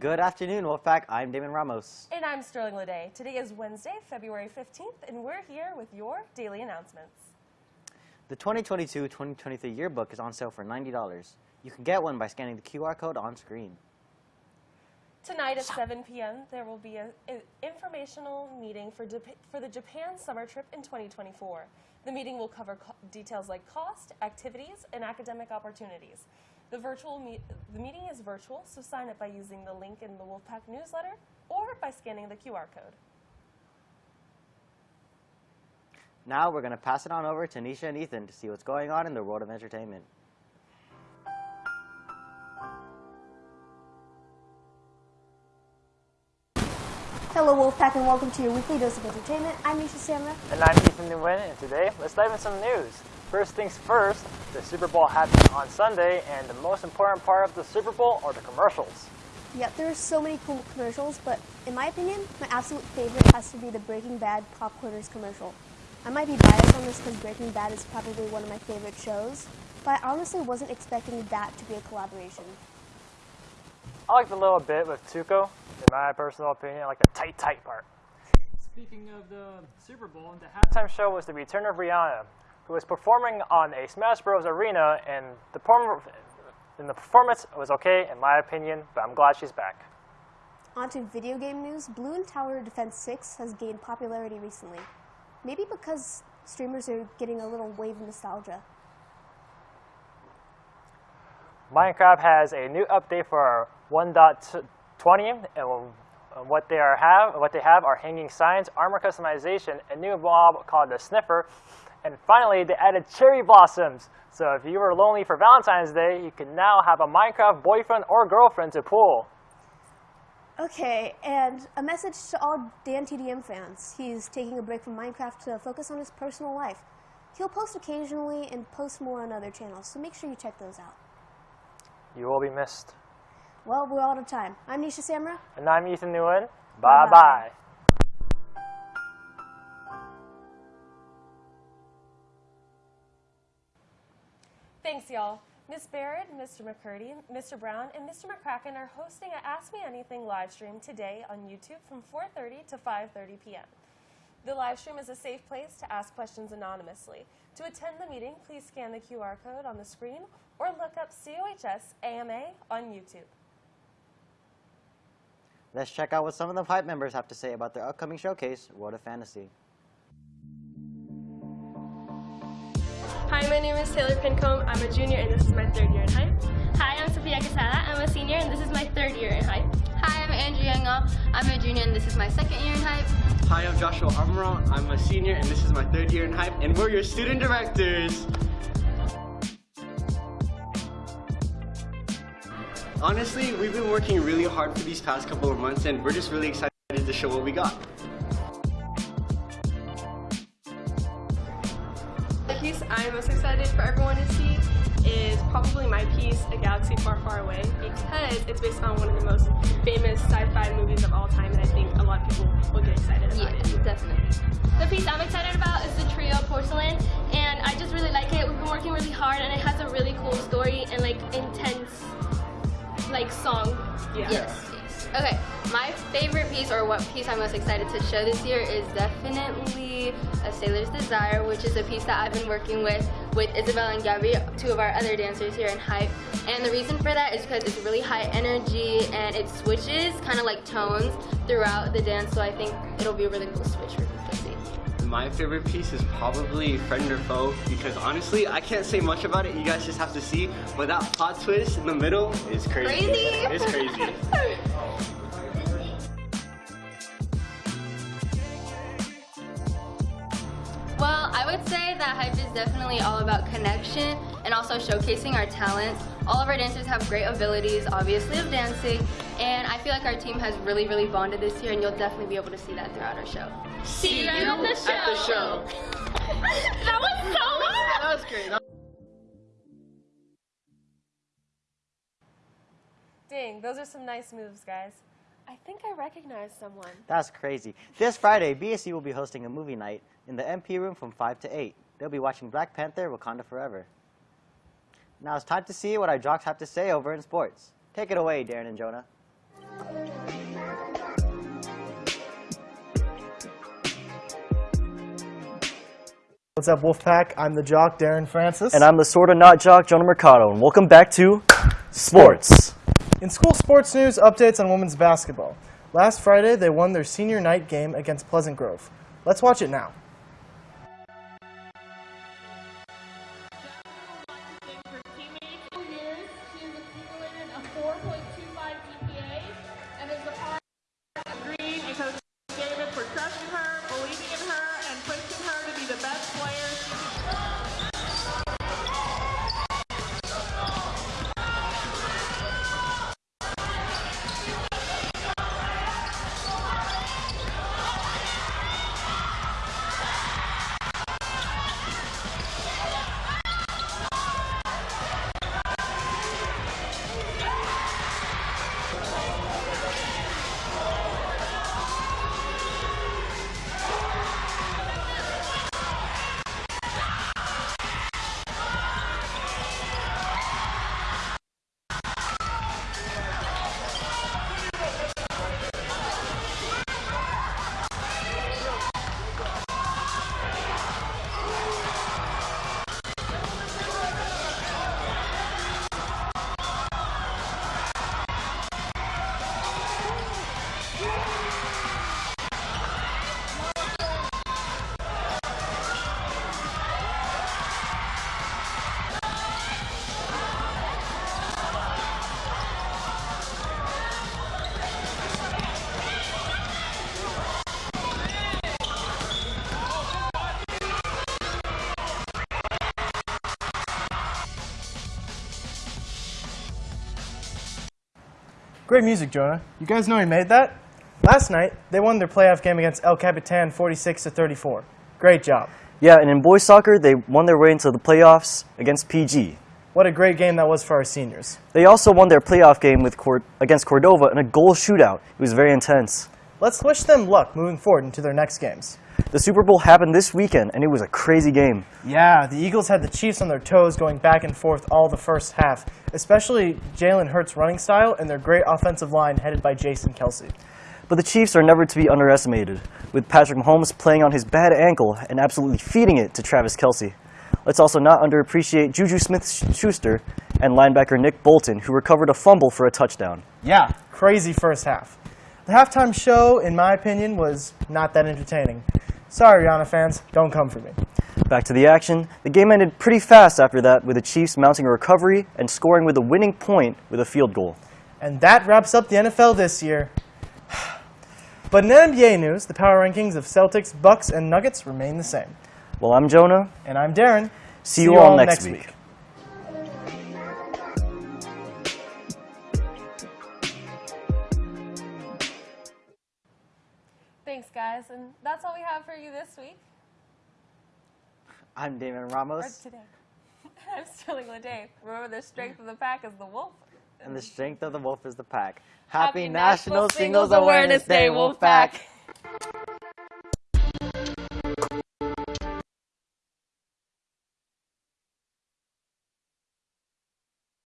Good afternoon, Wolfpack. I'm Damon Ramos. And I'm Sterling Lede. Today is Wednesday, February 15th, and we're here with your daily announcements. The 2022-2023 yearbook is on sale for $90. You can get one by scanning the QR code on screen. Tonight at 7 p.m., there will be an informational meeting for, for the Japan summer trip in 2024. The meeting will cover co- details like cost, activities, and academic opportunities. The virtual meet- the meeting is virtual, so sign up by using the link in the Wolfpack newsletter or by scanning the QR code. Now we're going to pass it on over to Nisha and Ethan to see what's going on in the world of entertainment. Hello Wolfpack and welcome to your weekly dose of entertainment. I'm Nisha Samra. And I'm Ethan Nguyen, and today let's dive into some news. First things first, the Super Bowl happened on Sunday, and the most important part of the Super Bowl are the commercials. Yep, there are so many cool commercials, but in my opinion, my absolute favorite has to be the Breaking Bad Popcorners commercial. I might be biased on this because Breaking Bad is probably one of my favorite shows, but I honestly wasn't expecting that to be a collaboration. I like the little bit with Tuco, in my personal opinion, I like the tight, tight part. Speaking of the Super Bowl, the halftime show was the return of Rihanna, who was performing on a Smash Bros. arena, and the, perform- and the performance was okay, in my opinion, but I'm glad she's back. On to video game news, Balloon Tower Defense 6 has gained popularity recently. Maybe because streamers are getting a little wave of nostalgia. Minecraft has a new update for 1.20, and what they are have what they have are hanging signs, armor customization, a new mob called the Sniffer, and finally they added cherry blossoms. So if you were lonely for Valentine's Day, you can now have a Minecraft boyfriend or girlfriend to pull. Okay, and a message to all Dan TDM fans. He's taking a break from Minecraft to focus on his personal life. He'll post occasionally and post more on other channels, so make sure you check those out. You will be missed. Well, we're out of time. I'm Nisha Samra. And I'm Ethan Nguyen. Bye bye. Thanks, y'all. Miss Barrett, Mr. McCurdy, Mr. Brown, and Mr. McCracken are hosting a Ask Me Anything live stream today on YouTube from 4.30 to 5.30 p.m. The live stream is a safe place to ask questions anonymously. To attend the meeting, please scan the QR code on the screen or look up COHS AMA on YouTube. Let's check out what some of the Hype members have to say about their upcoming showcase, World of Fantasy. Hi, my name is Taylor Pincombe. I'm a junior and this is my third year in hype. Hi, I'm Sophia Casada. I'm a senior and this is my third year in hype. Hi, I'm Andrea Youngo. I'm a junior and this is my second year in hype. Hi, I'm Joshua Amaral. I'm a senior and this is my third year in hype and we're your student directors. Honestly, we've been working really hard for these past couple of months and we're just really excited to show what we got. I'm most excited for everyone to see is probably my piece, A Galaxy Far, Far Away, because it's based on one of the most famous sci-fi movies of all time, and I think a lot of people will get excited about Yeah, it. Yeah, definitely. The piece I'm excited about is the trio Porcelain, and I just really like it. We've been working really hard, and it has a really cool story and like intense, like song. Yeah. Yes, yes. Okay, my favorite piece, or what piece I'm most excited to show this year, is definitely A Sailor's Desire, which is a piece that I've been working with with Isabel and Gabby, two of our other dancers here in Hype. And the reason for that is because it's really high energy and it switches kind of like tones throughout the dance, so I think it'll be a really cool switch for people to see. My favorite piece is probably Friend or Foe because honestly, I can't say much about it. You guys just have to see. But that plot twist in the middle is crazy. Crazy? It's crazy. that Hype is definitely all about connection and also showcasing our talents. All of our dancers have great abilities, obviously, of dancing, and I feel like our team has really, really bonded this year, and you'll definitely be able to see that throughout our show. See you at the show. At the show. that was so much. That was great. Dang, those are some nice moves, guys. I think I recognize someone. That's crazy. This Friday, BSC will be hosting a movie night in the MP room from 5 to 8. They'll be watching Black Panther, Wakanda Forever. Now it's time to see what our jocks have to say over in sports. Take it away, Darren and Jonah. What's up, Wolfpack? I'm the jock, Darren Francis. And I'm the sort of not jock, Jonah Mercado. And welcome back to Sports. In school sports news, updates on women's basketball. Last Friday, they won their senior night game against Pleasant Grove. Let's watch it now. Great music, Jonah. You guys know he made that? Last night, they won their playoff game against El Capitan 46 to 34. Great job. Yeah, and in boys soccer, they won their way into the playoffs against PG. What a great game that was for our seniors. They also won their playoff game with Cord- against Cordova in a goal shootout. It was very intense. Let's wish them luck moving forward into their next games. The Super Bowl happened this weekend, and it was a crazy game. Yeah, the Eagles had the Chiefs on their toes going back and forth all the first half, especially Jalen Hurts' running style and their great offensive line headed by Jason Kelce. But the Chiefs are never to be underestimated, with Patrick Mahomes playing on his bad ankle and absolutely feeding it to Travis Kelce. Let's also not underappreciate Juju Smith-Schuster and linebacker Nick Bolton, who recovered a fumble for a touchdown. Yeah, crazy first half. The halftime show, in my opinion, was not that entertaining. Sorry, Rihanna fans, don't come for me. Back to the action. The game ended pretty fast after that, with the Chiefs mounting a recovery and scoring with a winning point with a field goal. And that wraps up the NFL this year. But in NBA news, the power rankings of Celtics, Bucks, and Nuggets remain the same. Well, I'm Jonah. And I'm Darren. See, you all next week. Thanks, guys, and that's all we have for you this week I'm Damon or Ramos, today. I'm Sterling Lede. Remember, the strength of the pack is the wolf. and the strength of the wolf is the pack. Happy National Singles Awareness Day, Wolfpack.